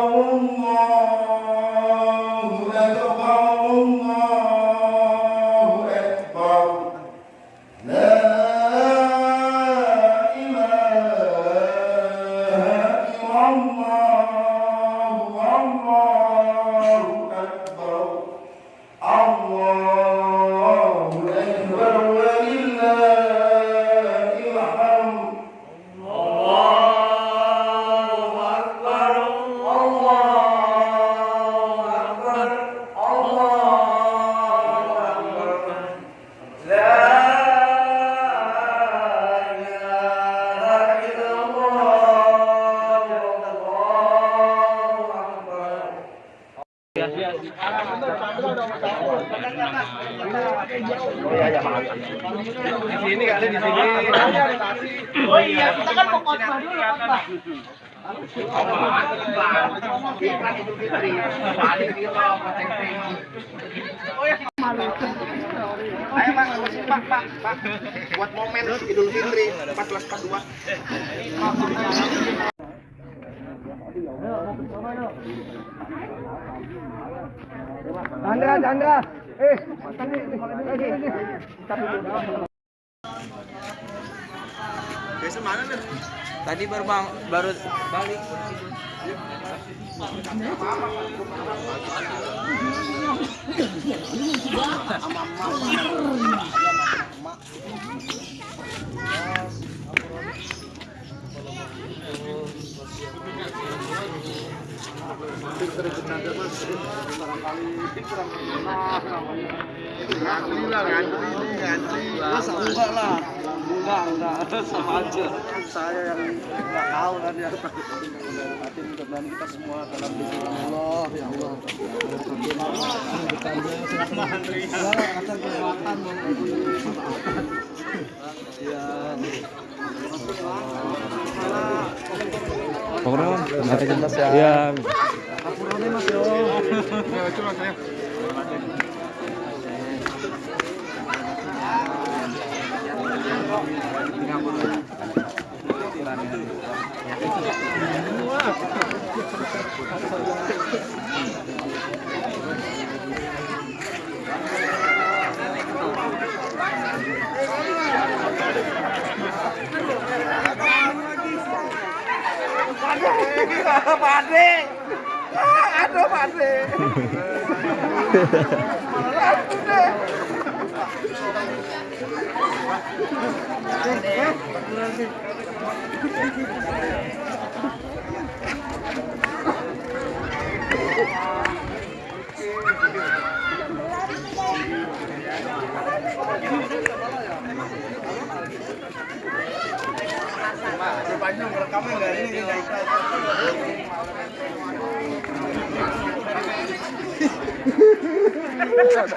الله. Iya, maaf. Di sini kali di sini. Oh iya, kita kan mau dulu khotbah. Ayo makasih, Pak, Pak, Pak. Buat momen Idul Fitri 1442. Chandra, Chandra. Eh. Biasa mana nih? Tadi baru bang, baru balik. Ngantri lah, ngantri nih, ngantri. Masa enggak lah. Enggak, enggak. Sama aja. Saya yang enggak tahu kan ya. Hati mudah-mudahan kita semua dalam lindungan Allah ya Allah. Ya, kata kekuatan Ya. Pokoknya ya. Apurannya Mas yo. Ya, coba saya. Pade. Aduh, Pade. Panjang rekaman enggak ini enggak ikhlas.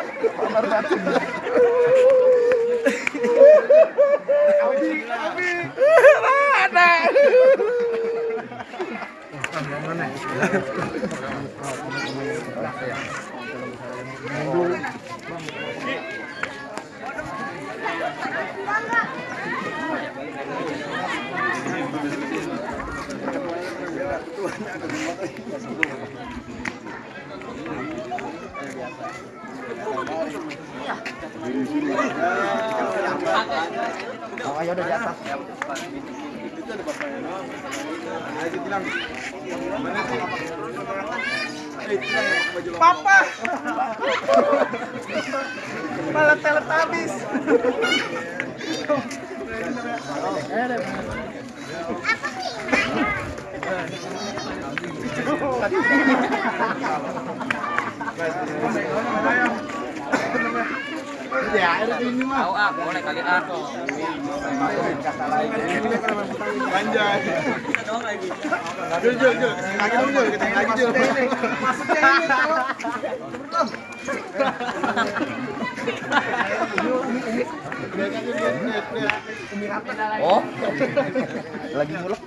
Oh, ayo udah di atas. Papa. Malah telet habis. Ya, ada ini mah. Tahu ah, boleh kali ah. Ganjai. Jul, Jul, Jul, ke sini lagi dong, Jul, ke sini lagi, Jul. Maksudnya ini, Jul. Oh, Lagi mulek.